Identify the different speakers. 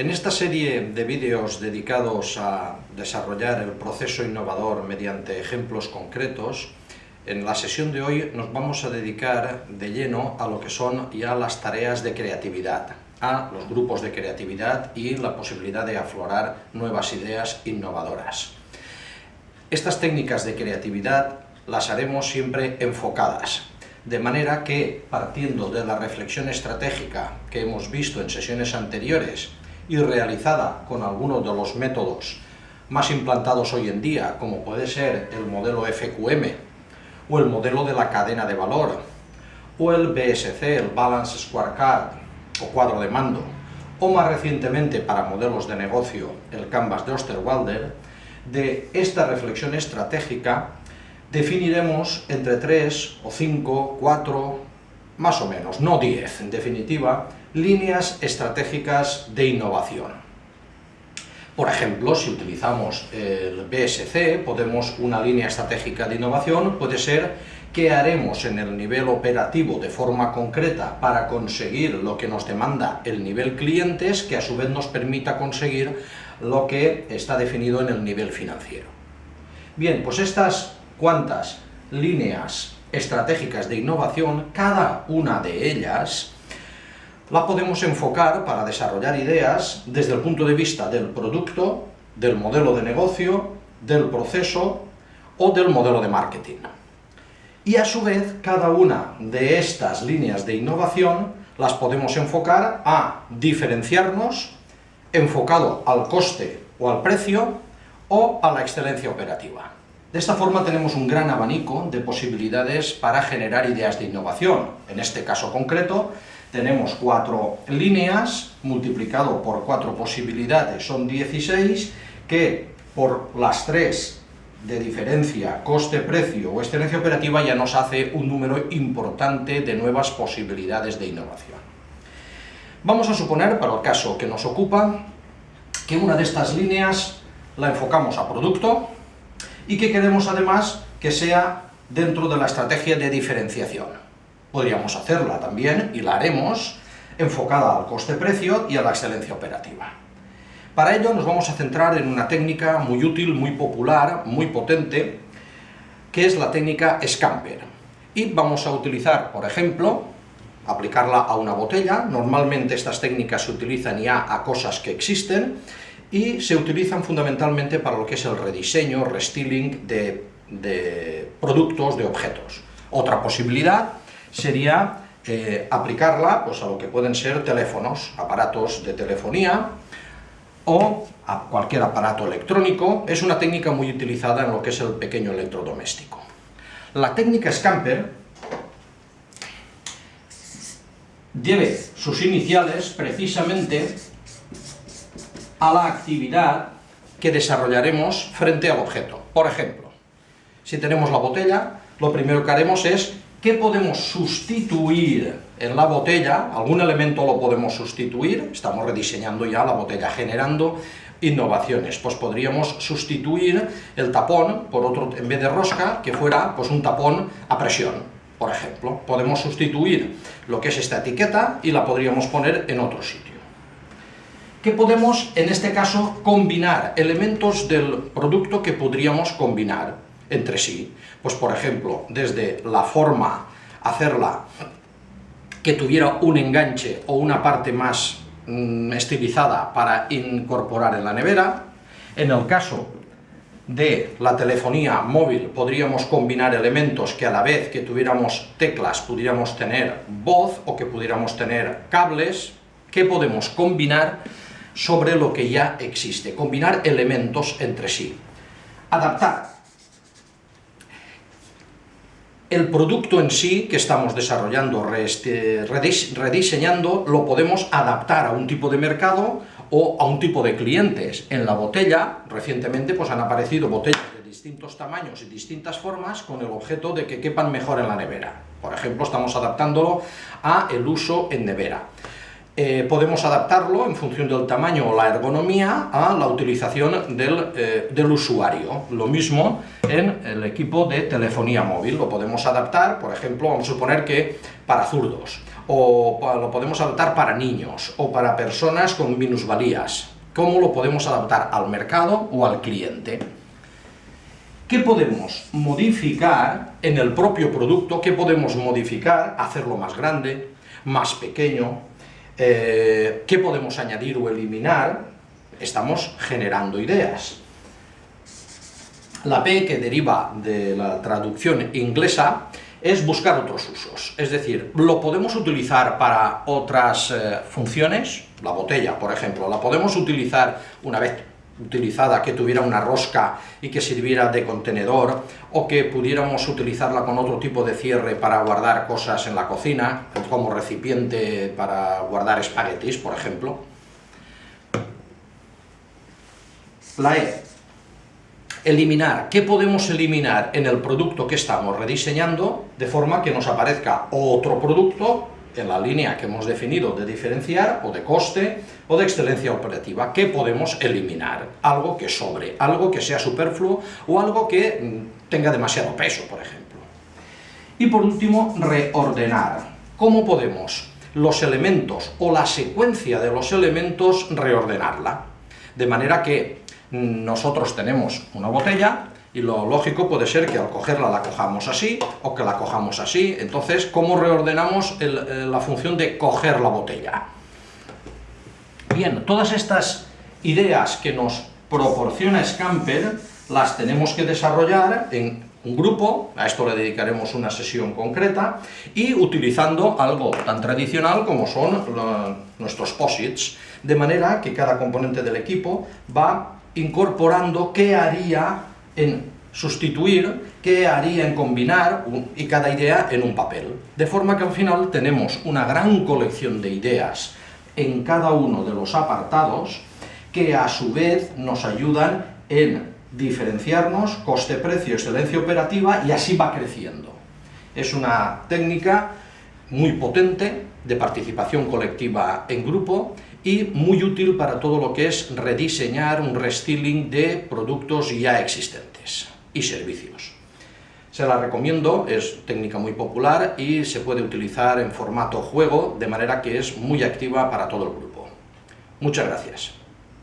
Speaker 1: En esta serie de vídeos dedicados a desarrollar el proceso innovador mediante ejemplos concretos, en la sesión de hoy nos vamos a dedicar de lleno a lo que son ya las tareas de creatividad, a los grupos de creatividad y la posibilidad de aflorar nuevas ideas innovadoras. Estas técnicas de creatividad las haremos siempre enfocadas, de manera que, partiendo de la reflexión estratégica que hemos visto en sesiones anteriores y realizada con algunos de los métodos más implantados hoy en día, como puede ser el modelo FQM, o el modelo de la cadena de valor, o el BSC, el Balance Scorecard, o cuadro de mando, o más recientemente para modelos de negocio, el Canvas de Osterwalder, de esta reflexión estratégica definiremos entre 3 o 5, 4, más o menos, no 10, en definitiva, líneas estratégicas de innovación. Por ejemplo, si utilizamos el BSC, podemos, una línea estratégica de innovación puede ser qué haremos en el nivel operativo de forma concreta para conseguir lo que nos demanda el nivel clientes, que a su vez nos permita conseguir lo que está definido en el nivel financiero. Bien, pues estas cuantas líneas estratégicas de innovación, cada una de ellas la podemos enfocar para desarrollar ideas desde el punto de vista del producto, del modelo de negocio, del proceso o del modelo de marketing. Y a su vez, cada una de estas líneas de innovación las podemos enfocar a diferenciarnos enfocado al coste o al precio o a la excelencia operativa. De esta forma tenemos un gran abanico de posibilidades para generar ideas de innovación. En este caso concreto, tenemos cuatro líneas, multiplicado por cuatro posibilidades son 16, que por las tres de diferencia coste-precio o excelencia operativa ya nos hace un número importante de nuevas posibilidades de innovación. Vamos a suponer, para el caso que nos ocupa, que una de estas líneas la enfocamos a producto, y que queremos además que sea dentro de la estrategia de diferenciación. Podríamos hacerla también, y la haremos, enfocada al coste-precio y a la excelencia operativa. Para ello nos vamos a centrar en una técnica muy útil, muy popular, muy potente, que es la técnica Scamper. Y vamos a utilizar, por ejemplo, aplicarla a una botella. Normalmente estas técnicas se utilizan ya a cosas que existen, y se utilizan fundamentalmente para lo que es el rediseño, restyling de, productos, de objetos. Otra posibilidad sería eh, aplicarla pues, a lo que pueden ser teléfonos, aparatos de telefonía o a cualquier aparato electrónico. Es una técnica muy utilizada en lo que es el pequeño electrodoméstico. La técnica Scamper debe sus iniciales precisamente a la actividad que desarrollaremos frente al objeto. Por ejemplo, si tenemos la botella, lo primero que haremos es ¿qué podemos sustituir en la botella? ¿Algún elemento lo podemos sustituir? Estamos rediseñando ya la botella, generando innovaciones. Pues podríamos sustituir el tapón por otro, en vez de rosca, que fuera pues un tapón a presión, por ejemplo. Podemos sustituir lo que es esta etiqueta y la podríamos poner en otro sitio que podemos, en este caso, combinar elementos del producto que podríamos combinar entre sí. Pues, por ejemplo, desde la forma, hacerla que tuviera un enganche o una parte más mm, estilizada para incorporar en la nevera. En el caso de la telefonía móvil podríamos combinar elementos que a la vez que tuviéramos teclas pudiéramos tener voz o que pudiéramos tener cables, que podemos combinar sobre lo que ya existe, combinar elementos entre sí. Adaptar. El producto en sí que estamos desarrollando, rediseñando, lo podemos adaptar a un tipo de mercado o a un tipo de clientes. En la botella, recientemente, pues han aparecido botellas de distintos tamaños y distintas formas con el objeto de que quepan mejor en la nevera. Por ejemplo, estamos adaptándolo a el uso en nevera. Eh, podemos adaptarlo en función del tamaño o la ergonomía a la utilización del, eh, del, usuario. Lo mismo en el equipo de telefonía móvil, lo podemos adaptar, por ejemplo, vamos a suponer que para zurdos, o lo podemos adaptar para niños, o para personas con minusvalías. ¿Cómo lo podemos adaptar al mercado o al cliente? ¿Qué podemos modificar en el propio producto? ¿Qué podemos modificar? Hacerlo más grande, más pequeño. Eh, ¿Qué podemos añadir o eliminar? Estamos generando ideas. La P, que deriva de la traducción inglesa, es buscar otros usos. Es decir, lo podemos utilizar para otras eh, funciones, la botella, por ejemplo, la podemos utilizar una vez utilizada que tuviera una rosca y que sirviera de contenedor, o que pudiéramos utilizarla con otro tipo de cierre para guardar cosas en la cocina, como recipiente para guardar espaguetis, por ejemplo. La E. Eliminar. ¿Qué podemos eliminar en el producto que estamos rediseñando de forma que nos aparezca otro producto en la línea que hemos definido de diferenciar, o de coste, o de excelencia operativa, ¿qué podemos eliminar? Algo que sobre, algo que sea superfluo, o algo que mm, tenga demasiado peso, por ejemplo. Y por último, reordenar. ¿Cómo podemos los elementos, o la secuencia de los elementos, reordenarla? De manera que mm, nosotros tenemos una botella, y lo lógico puede ser que al cogerla la cojamos así, o que la cojamos así, entonces, ¿cómo reordenamos eh, la función de coger la botella? Bien, todas estas ideas que nos proporciona Scamper, las tenemos que desarrollar en un grupo, a esto le dedicaremos una sesión concreta, y utilizando algo tan tradicional como son nuestros POSITs, de manera que cada componente del equipo va incorporando qué haría en sustituir, qué haría en combinar y cada idea en un papel. De forma que al final tenemos una gran colección de ideas en cada uno de los apartados que a su vez nos ayudan en diferenciarnos, coste-precio, excelencia operativa y así va creciendo. Es una técnica muy potente de participación colectiva en grupo y muy útil para todo lo que es rediseñar un restyling de productos ya existentes y servicios. Se la recomiendo, es técnica muy popular y se puede utilizar en formato juego, de manera que es muy activa para todo el grupo. Muchas gracias.